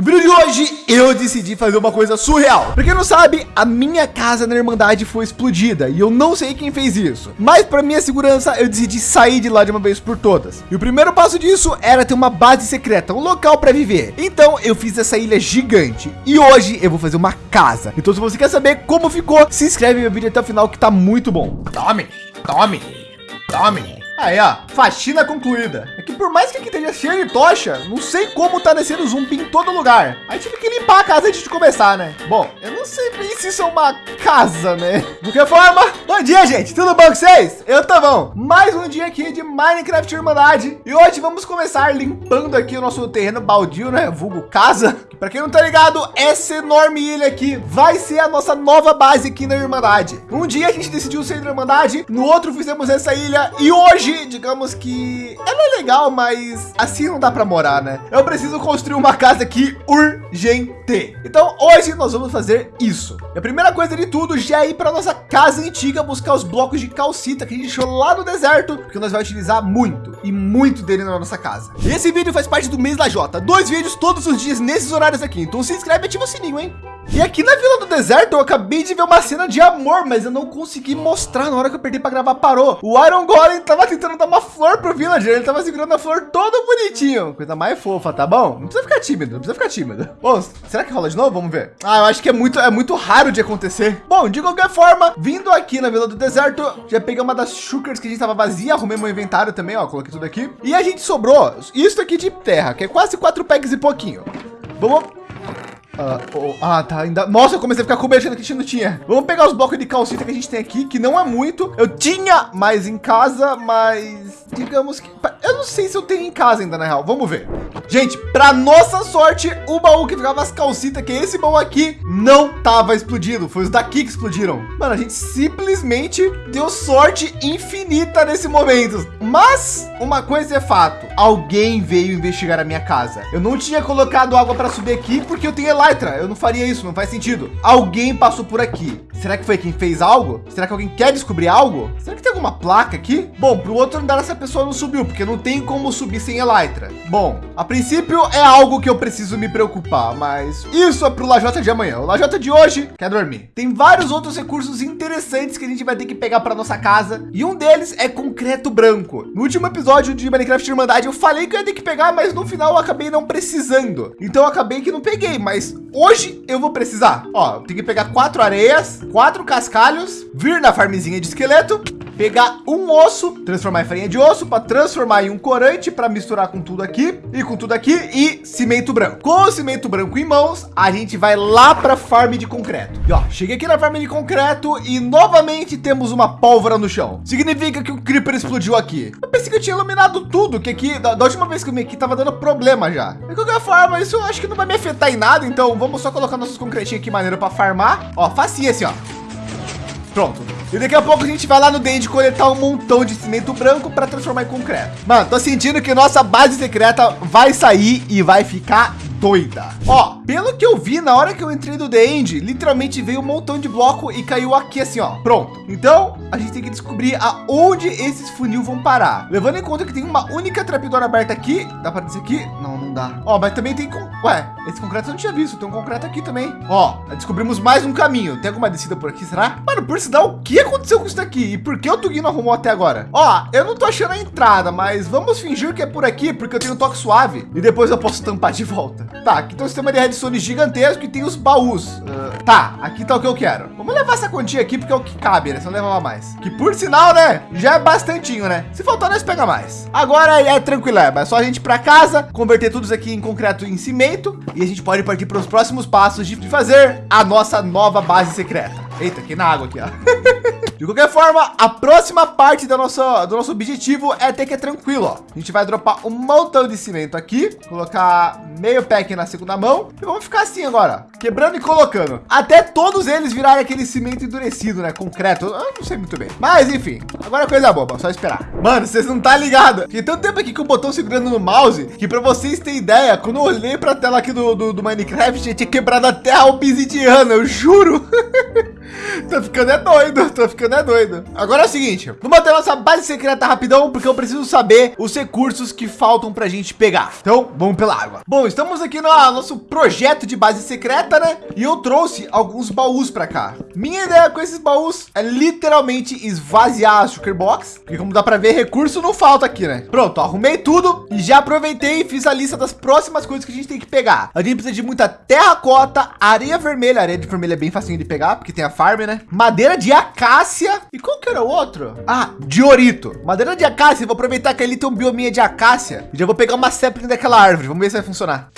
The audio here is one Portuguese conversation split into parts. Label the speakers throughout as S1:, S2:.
S1: No vídeo de hoje, eu decidi fazer uma coisa surreal. Pra quem não sabe, a minha casa na Irmandade foi explodida e eu não sei quem fez isso. Mas para minha segurança, eu decidi sair de lá de uma vez por todas. E o primeiro passo disso era ter uma base secreta, um local para viver. Então eu fiz essa ilha gigante e hoje eu vou fazer uma casa. Então se você quer saber como ficou, se inscreve no vídeo até o final que tá muito bom.
S2: Tome, tome, tome.
S1: Aí, ó, faxina concluída. É que por mais que aqui esteja cheio de tocha, não sei como tá descendo zumbi em todo lugar. Aí tive que limpar a casa antes de começar, né? Bom, eu não sei bem se isso é uma casa, né? De qualquer forma, bom dia, gente. Tudo bom com vocês? Eu tô bom. Mais um dia aqui de Minecraft Irmandade. E hoje vamos começar limpando aqui o nosso terreno baldio, né? Vulgo casa. Para quem não tá ligado, essa enorme ilha aqui vai ser a nossa nova base aqui na Irmandade. Um dia a gente decidiu ser da Irmandade, no outro fizemos essa ilha e hoje hoje, digamos que ela é legal, mas assim não dá para morar, né? Eu preciso construir uma casa aqui urgente. Então hoje nós vamos fazer isso. E a primeira coisa de tudo já é ir para nossa casa antiga buscar os blocos de calcita que a gente deixou lá no deserto, porque nós vamos utilizar muito e muito dele na nossa casa. E esse vídeo faz parte do mês da Jota. Dois vídeos todos os dias nesses horários aqui. Então se inscreve e ativa o sininho, hein? E aqui na Vila do Deserto eu acabei de ver uma cena de amor, mas eu não consegui mostrar na hora que eu perdi para gravar parou. O Iron Golem tava tentando dar uma flor pro Villager, ele tava segurando a flor todo bonitinho, coisa mais fofa, tá bom? Não precisa ficar tímido, não precisa ficar tímido. Bom, será que rola de novo? Vamos ver. Ah, eu acho que é muito, é muito raro de acontecer. Bom, de qualquer forma, vindo aqui na Vila do Deserto, já peguei uma das shulkers que a gente tava vazia, arrumei meu inventário também, ó, coloquei tudo aqui. E a gente sobrou isso aqui de terra, que é quase quatro pegs e pouquinho. Vamos oh, ah, tá. Ainda... Nossa, eu comecei a ficar com medo que a gente não tinha. Vamos pegar os blocos de calcita que a gente tem aqui, que não é muito. Eu tinha mais em casa, mas digamos que... Eu não sei se eu tenho em casa ainda, na real. Vamos ver. Gente, para nossa sorte, o baú que ficava as calcitas, que é esse baú aqui, não tava explodindo. Foi os daqui que explodiram. Mano, a gente simplesmente deu sorte infinita nesse momento. Mas uma coisa é fato. Alguém veio investigar a minha casa. Eu não tinha colocado água para subir aqui porque eu tenho Elytra. Eu não faria isso, não faz sentido. Alguém passou por aqui. Será que foi quem fez algo? Será que alguém quer descobrir algo? Será que tem alguma placa aqui? Bom, para o outro andar essa pessoa não subiu, porque não tem como subir sem Elytra. Bom, a princípio é algo que eu preciso me preocupar, mas isso é para o Lajota de amanhã. O Lajota de hoje quer dormir. Tem vários outros recursos interessantes que a gente vai ter que pegar para nossa casa e um deles é concreto branco. No último episódio de Minecraft Irmandade eu falei que eu ia ter que pegar, mas no final eu acabei não precisando. Então acabei que não peguei, mas hoje eu vou precisar. Ó, tem que pegar quatro areias, quatro cascalhos, vir na farmzinha de esqueleto, pegar um osso, transformar em farinha de osso para transformar em um corante para misturar com tudo aqui e com tudo aqui e cimento branco. Com o cimento branco em mãos, a gente vai lá para farm de concreto. E ó, cheguei aqui na farm de concreto e novamente temos uma pólvora no chão. Significa que o creeper explodiu aqui. Eu pensei que eu tinha iluminado tudo, que aqui da, da última vez que eu me aqui tava dando problema já. De qualquer forma, isso eu acho que não vai me afetar em nada, então vamos só colocar nossos concretinhos aqui maneiro para farmar. Ó, facinho assim, ó. Pronto. E daqui a pouco a gente vai lá no Dende coletar um montão de cimento branco para transformar em concreto. Mano, tô sentindo que nossa base secreta vai sair e vai ficar doida. Ó, pelo que eu vi na hora que eu entrei do The End, literalmente veio um montão de bloco e caiu aqui assim, ó. Pronto. Então a gente tem que descobrir aonde esses funil vão parar. Levando em conta que tem uma única trapdoor aberta aqui. Dá para dizer aqui? Dá. Ó, mas também tem com... Ué, esse concreto eu não tinha visto. Tem um concreto aqui também. Ó, descobrimos mais um caminho. Tem alguma descida por aqui, será? Mano, por sinal, o que aconteceu com isso daqui? E por que o Tugui não arrumou até agora? Ó, eu não tô achando a entrada, mas vamos fingir que é por aqui, porque eu tenho um toque suave. E depois eu posso tampar de volta. Tá, aqui tem um sistema de redstone gigantesco e tem os baús. Uh, tá, aqui tá o que eu quero. Vamos levar essa quantia aqui porque é o que cabe, né? Se não levar mais. Que por sinal, né? Já é bastantinho, né? Se faltar, nós pega mais. Agora é tranquilo, é só a gente ir para casa, converter tudo isso aqui em concreto em cimento e a gente pode partir para os próximos passos de fazer a nossa nova base secreta. Eita, aqui na água aqui, ó. De qualquer forma, a próxima parte do nosso, do nosso objetivo é ter que é tranquilo, ó. A gente vai dropar um montão de cimento aqui, colocar meio pack na segunda mão e vamos ficar assim agora, quebrando e colocando. Até todos eles virarem aquele cimento endurecido, né? Concreto, eu não sei muito bem. Mas enfim, agora é coisa boba, só esperar. Mano, vocês não tá ligado? Fiquei tanto tempo aqui com o botão segurando no mouse que para vocês terem ideia, quando eu olhei para a tela aqui do, do, do Minecraft, eu tinha quebrado até a obsidiana, eu juro. tô ficando é doido, tô ficando é doido. Agora é o seguinte, vamos até nossa base secreta rapidão, porque eu preciso saber os recursos que faltam pra gente pegar. Então, vamos pela água. Bom, estamos aqui no nosso projeto de base secreta, né? E eu trouxe alguns baús para cá. Minha ideia com esses baús é literalmente esvaziar a sugar box, porque como dá para ver, recurso não falta aqui, né? Pronto, arrumei tudo e já aproveitei e fiz a lista das próximas coisas que a gente tem que pegar. A gente precisa de muita terracota, areia vermelha, areia de vermelha é bem facinho de pegar, porque tem a farm, né? Madeira de acácia e qual que era o outro? Ah, diorito. Madeira de acácia, vou aproveitar que ali tem um biominha de acácia e já vou pegar uma sapling daquela árvore. Vamos ver se vai funcionar.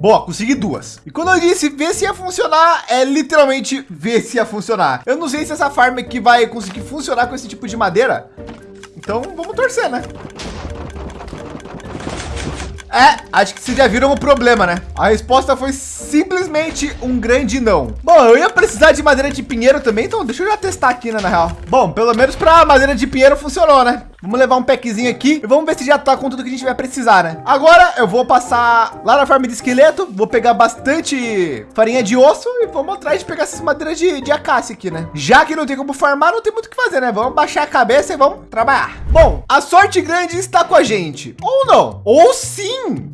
S1: Boa, consegui duas. E quando eu disse ver se ia funcionar, é literalmente ver se ia funcionar. Eu não sei se essa farm aqui vai conseguir funcionar com esse tipo de madeira. Então vamos torcer, né? É, acho que vocês já viram o problema, né? A resposta foi simplesmente um grande não. Bom, eu ia precisar de madeira de pinheiro também, então deixa eu já testar aqui, né, na real. Bom, pelo menos para madeira de pinheiro funcionou, né? Vamos levar um packzinho aqui e vamos ver se já tá com tudo que a gente vai precisar, né? Agora eu vou passar lá na farm de esqueleto, vou pegar bastante farinha de osso e vamos atrás de pegar essas madeiras de, de acácia aqui, né? Já que não tem como farmar, não tem muito o que fazer, né? Vamos baixar a cabeça e vamos trabalhar. Bom, a sorte grande está com a gente. Ou não. Ou sim.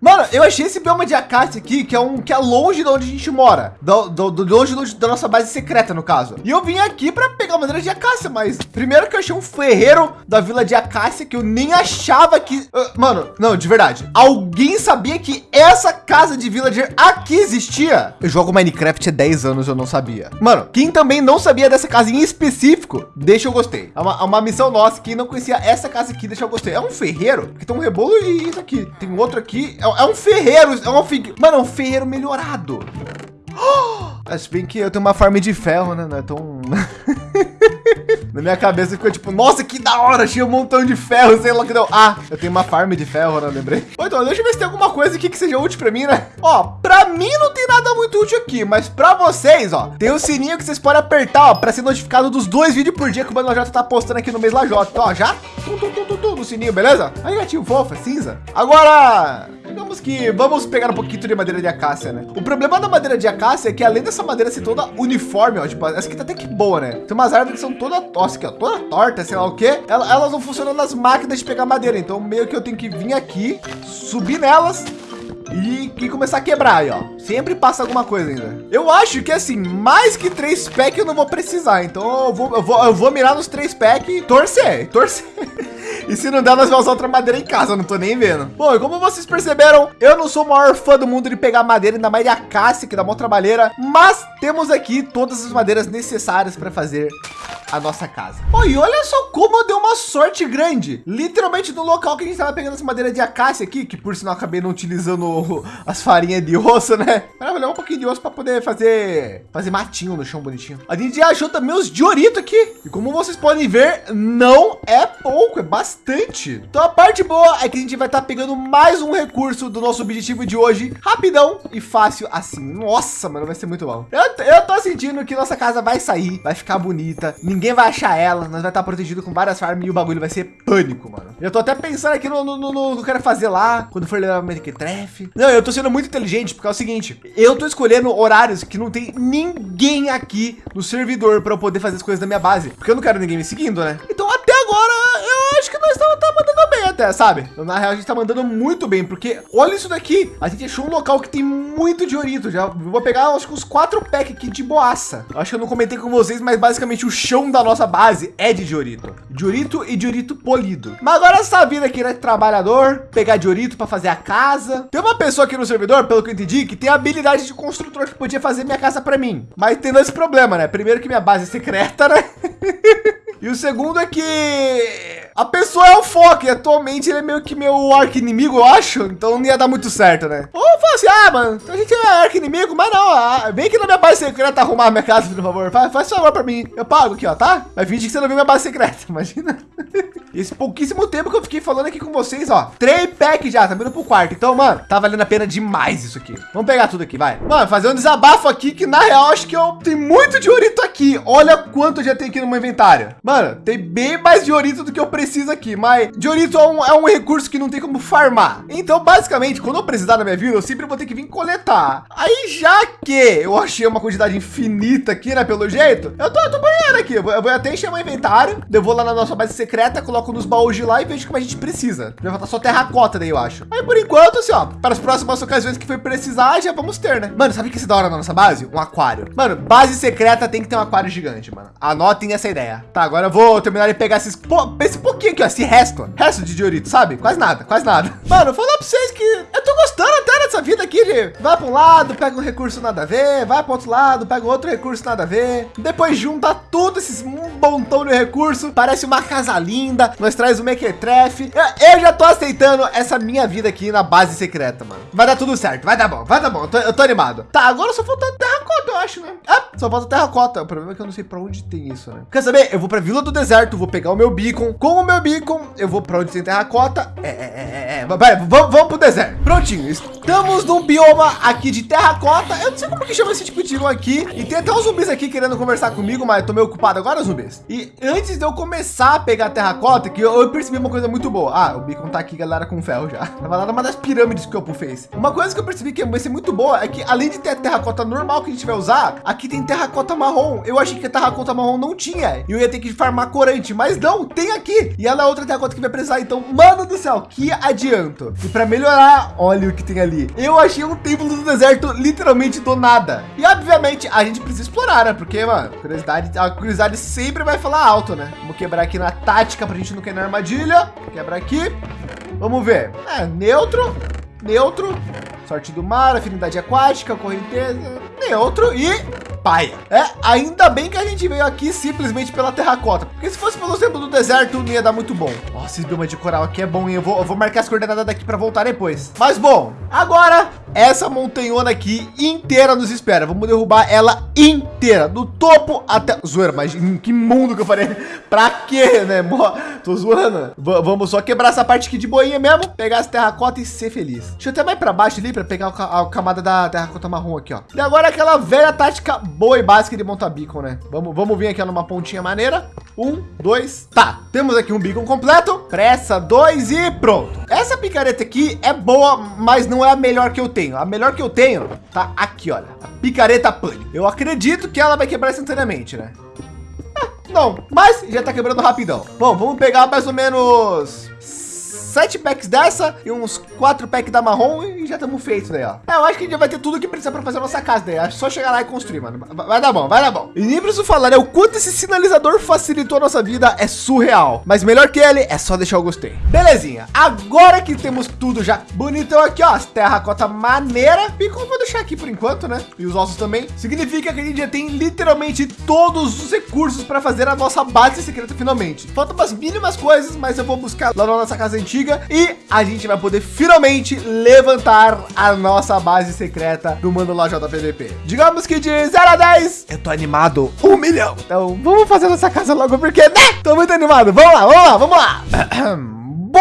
S1: Mano, eu achei esse bioma de acácia aqui, que é um que é longe de onde a gente mora. Do, do, do longe do, da nossa base secreta, no caso. E eu vim aqui para pegar madeira de acácia, mas primeiro que eu achei um ferreiro da vila de acácia que eu nem achava que... Uh, mano, não, de verdade. Alguém sabia que essa casa de villager aqui existia? Eu jogo Minecraft há 10 anos, eu não sabia. Mano, quem também não sabia dessa casa em específico, deixa eu gostei. É uma, é uma missão nossa. Quem não conhecia essa casa aqui, deixa eu gostei. É um ferreiro que tem um rebolo e isso aqui. Tem outro aqui. É, é um ferreiro. É um, mano, é um ferreiro melhorado. Acho bem que eu tenho uma farm de ferro, né? Não é tão... Na minha cabeça ficou tipo, nossa, que da hora, tinha um montão de ferro, sei lá que deu. Ah, eu tenho uma farm de ferro, não né? lembrei. Bom, então, deixa eu ver se tem alguma coisa aqui que seja útil para mim, né? Ó, para mim não tem nada muito útil aqui, mas para vocês, ó, tem o um sininho que vocês podem apertar, ó, para ser notificado dos dois vídeos por dia que o Mano Lajota tá postando aqui no mês Lajota. Então, ó, já tum, tum, tum, tum, tum, no sininho, beleza? Aí, gatinho fofo, é cinza. Agora, digamos que vamos pegar um pouquinho de madeira de acácia, né? O problema da madeira de acácia é que além dessa madeira ser toda uniforme, ó, tipo, essa aqui tá até que boa, né? Tem umas árvores que são toda, ó, toda torta, sei lá o que. Elas não funcionam nas máquinas de pegar madeira, então meio que eu tenho que vir aqui, subir nelas e, e, começar a quebrar aí, ó. Sempre passa alguma coisa ainda. Eu acho que assim, mais que três packs eu não vou precisar. Então eu vou, eu vou, eu vou mirar nos três packs e torcer, torcer. E se não der, nós vamos usar outra madeira em casa, não tô nem vendo. Bom, e como vocês perceberam, eu não sou o maior fã do mundo de pegar madeira, ainda mais de acácia, que dá uma trabalheira, mas temos aqui todas as madeiras necessárias para fazer a nossa casa. Oh, e olha só como eu dei uma sorte grande. Literalmente no local que a gente estava pegando essa madeira de acácia aqui, que por sinal acabei não utilizando as farinhas de osso, né? Para levar um pouquinho de osso para poder fazer fazer matinho no chão bonitinho. A gente achou também os diorito aqui. E como vocês podem ver, não é pouco, é bastante. Então a parte boa é que a gente vai estar tá pegando mais um recurso do nosso objetivo de hoje, rapidão e fácil assim. Nossa, mano, vai ser muito bom. Eu, eu tô sentindo que nossa casa vai sair, vai ficar bonita. Ninguém vai achar ela, nós vai estar protegido com várias farms e o bagulho vai ser pânico, mano. Eu tô até pensando aqui no, no, no, no que eu quero fazer lá, quando for levar Minecraft. Não, eu tô sendo muito inteligente, porque é o seguinte, eu tô escolhendo horários que não tem ninguém aqui no servidor para eu poder fazer as coisas da minha base, porque eu não quero ninguém me seguindo, né? Então até agora eu acho que nós estamos tá mandando bem até, sabe? Na real, a gente tá mandando muito bem, porque olha isso daqui. A gente achou um local que tem muito diorito. Já vou pegar, acho que uns quatro packs aqui de boaça. Acho que eu não comentei com vocês, mas basicamente o chão da nossa base é de diorito. Diorito e diorito polido. Mas agora essa vida aqui, né? Trabalhador, pegar diorito para fazer a casa. Tem uma pessoa aqui no servidor, pelo que eu entendi, que tem a habilidade de construtor que podia fazer minha casa para mim. Mas tem esse problema, né? Primeiro que minha base é secreta, né? e o segundo é que a pessoa é o Foque, atualmente ele é meio que meu arco inimigo, eu acho. Então não ia dar muito certo, né? Ou fala assim, ah, mano, a gente é arco inimigo, mas não, ah, vem aqui na minha base secreta arrumar minha casa, por favor. Faz, faz favor para mim. Eu pago aqui, ó, tá? Mas finge que você não viu minha base secreta, imagina. Esse pouquíssimo tempo que eu fiquei falando aqui com vocês, ó. Três packs já, tá vindo pro quarto. Então, mano, tá valendo a pena demais isso aqui. Vamos pegar tudo aqui, vai. Mano, fazer um desabafo aqui que, na real, acho que eu tenho muito de orito aqui. Olha quanto já tenho aqui no meu inventário. Mano, tem bem mais de orito do que eu preciso aqui. Mas Diorito é um, é um recurso que não tem como farmar. Então, basicamente, quando eu precisar na minha vida, eu sempre vou ter que vir coletar. Aí já que eu achei uma quantidade infinita aqui, né, pelo jeito, eu tô, eu tô banhando aqui. Eu vou, até encher meu inventário, eu vou lá na nossa base secreta, coloco nos baús de lá e vejo como a gente precisa. Vai faltar só terracota daí, eu acho. Aí por enquanto, assim, ó, para as próximas ocasiões que for precisar, já vamos ter, né? Mano, sabe o que se dá hora na nossa base? Um aquário. Mano, base secreta tem que ter um aquário gigante, mano. Anotem essa ideia. Tá, agora eu vou terminar de pegar esses, pô, esse pouquinho aqui, ó, esse resto, resto de diorito, sabe? Quase nada, quase nada. Mano, vou falar para vocês que eu tô gostando vai para um lado, pega um recurso nada a ver, vai para outro lado, pega outro recurso nada a ver. Depois junta tudo esses um montão de recurso, parece uma casa linda, nós traz o Mequetrefe. Eu, eu já tô aceitando essa minha vida aqui na base secreta, mano. Vai dar tudo certo, vai dar bom, vai dar bom. Eu tô, eu tô animado. Tá, agora só falta terracota, eu acho, né? Ah, só falta terracota. O problema é que eu não sei para onde tem isso, né? Quer saber? Eu vou para Vila do Deserto, vou pegar o meu beacon. Com o meu beacon, eu vou para onde tem terracota. É, é, é, é. é. Vai, vamos, vamos pro deserto. Prontinho. Estamos num bioma aqui de terracota. Eu não sei como que chama esse tipo de bioma aqui. E tem até uns zumbis aqui querendo conversar comigo, mas tô meio ocupado agora, zumbis. E antes de eu começar a pegar terracota, que eu, eu percebi uma coisa muito boa. Ah, o beacon tá aqui, galera, com ferro já. Tava lá numa das pirâmides que o Opo fez. Uma coisa que eu percebi que vai ser muito boa é que além de ter terracota normal que a gente vai usar, aqui tem terracota marrom. Eu achei que a terracota marrom não tinha. E eu ia ter que farmar corante, mas não, tem aqui. E ela é outra terracota que vai precisar. Então, mano do céu, que adianto. E para melhorar, olha o que tem ali. Eu achei um templo do deserto literalmente do nada. E obviamente a gente precisa explorar, né? Porque, mano, curiosidade, a curiosidade sempre vai falar alto, né? Vamos quebrar aqui na tática para a gente não cair na armadilha. Quebra aqui. Vamos ver. É, neutro, neutro, sorte do mar, afinidade aquática, correnteza, neutro e paia. É, ainda bem que a gente veio aqui simplesmente pela terracota, porque se fosse pelo exemplo do deserto, não ia dar muito bom. Nossa, esse bioma de coral aqui é bom, hein? Eu vou, eu vou marcar as coordenadas daqui para voltar depois. Mas bom, agora essa montanhona aqui inteira nos espera. Vamos derrubar ela inteira, do topo até... Zoeira, mas em que mundo que eu falei? Pra quê, né? Tô zoando. V vamos só quebrar essa parte aqui de boinha mesmo, pegar as terracota e ser feliz. Deixa eu até mais para baixo ali para pegar a camada da terracota marrom aqui, ó. E agora aquela velha tática boa e básica de montar beacon, né? Vamos, vamos vir aqui numa pontinha maneira. Um, dois, tá. Temos aqui um beacon completo. Pressa, dois e pronto. Essa picareta aqui é boa, mas não é a melhor que eu tenho. A melhor que eu tenho tá aqui, olha. A picareta pane. Eu acredito que ela vai quebrar instantaneamente, né? Ah, não, mas já tá quebrando rapidão. Bom, vamos pegar mais ou menos sete packs dessa e uns quatro packs da marrom e já estamos feitos daí, ó. É, eu acho que a gente vai ter tudo que precisa para fazer a nossa casa daí. É só chegar lá e construir, mano. Vai dar bom, vai dar bom. E nem preciso falar, né? O quanto esse sinalizador facilitou a nossa vida é surreal. Mas melhor que ele é só deixar o gostei. Belezinha. Agora que temos tudo já bonitão aqui, ó. As terracota maneira. E como vou deixar aqui por enquanto, né? E os ossos também. Significa que a gente já tem literalmente todos os recursos para fazer a nossa base secreta finalmente. Faltam umas mínimas coisas, mas eu vou buscar lá na nossa casa antiga antiga e a gente vai poder finalmente levantar a nossa base secreta do Mano lá JPDP. Digamos que de 0 a 10, eu tô animado um milhão. Então vamos fazer nossa casa logo porque, né? Tô muito animado. Vamos lá, vamos lá, vamos lá.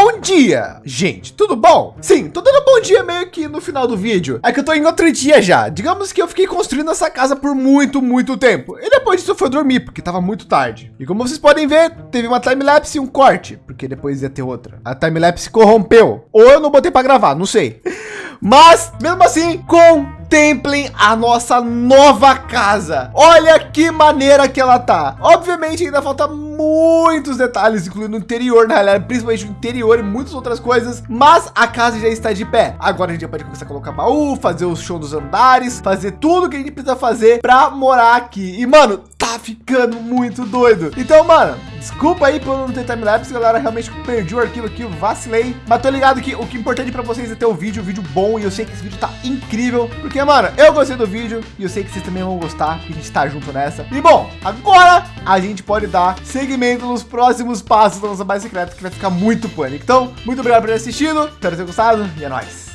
S1: Bom dia, gente, tudo bom? Sim, tô dando bom dia meio que no final do vídeo. É que eu tô em outro dia já. Digamos que eu fiquei construindo essa casa por muito, muito tempo. E depois disso eu fui dormir, porque tava muito tarde. E como vocês podem ver, teve uma time-lapse e um corte, porque depois ia ter outra. A time-lapse corrompeu. Ou eu não botei para gravar, não sei. Mas, mesmo assim, contemplem a nossa nova casa. Olha que maneira que ela tá. Obviamente ainda falta muitos detalhes, incluindo o interior, na realidade, principalmente o interior e muitas outras coisas, mas a casa já está de pé. Agora a gente pode começar a colocar baú, fazer o show dos andares, fazer tudo que a gente precisa fazer para morar aqui. E, mano, tá ficando muito doido. Então, mano, desculpa aí por não ter timelapse, galera. Realmente perdi o arquivo aqui, vacilei. Mas tô ligado que o que é importante para vocês é ter o vídeo, o vídeo bom. E eu sei que esse vídeo tá incrível. Porque, mano, eu gostei do vídeo e eu sei que vocês também vão gostar. Que a gente tá junto nessa. E bom, agora a gente pode dar seguimento nos próximos passos da nossa base secreta, que vai ficar muito pânico. Então, muito obrigado por ter assistido. Espero ter gostado e é nóis.